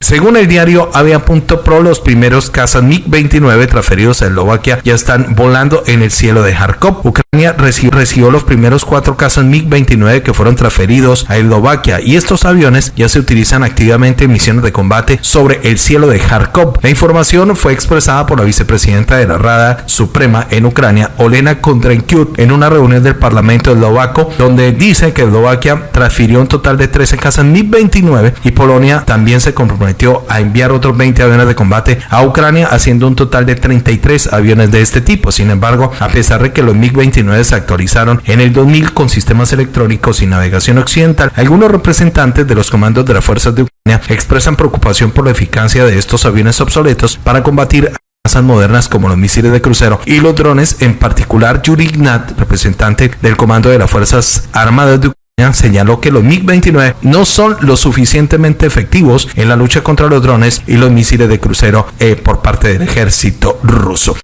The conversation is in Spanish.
Según el diario Avia.pro, los primeros cazas MiG-29 transferidos a Eslovaquia ya están volando en el cielo de Kharkov. Ucrania recibió, los primeros cuatro cazas MiG-29 que fueron transferidos a Eslovaquia y estos aviones ya se utilizan activamente en misiones de combate sobre el cielo de Kharkov. La información fue expresada por la vicepresidenta de la Rada Suprema en Ucrania, Olena Kondrenkyuk, en una reunión del Parlamento eslovaco, donde dice que Eslovaquia transfirió un total de 13 cazas MiG-29 y Polonia también se comprometió a enviar otros 20 aviones de combate a Ucrania, haciendo un total de 33 aviones de este tipo. Sin embargo, a pesar de que los MiG-29 se actualizaron en el 2000 con sistemas electrónicos y navegación occidental, algunos representantes de los comandos de las fuerzas de Ucrania expresan preocupación por la eficacia de estos aviones obsoletos para combatir modernas como los misiles de crucero y los drones, en particular Yuri Ignat, representante del comando de las Fuerzas Armadas de Ucrania, señaló que los MiG-29 no son lo suficientemente efectivos en la lucha contra los drones y los misiles de crucero eh, por parte del ejército ruso.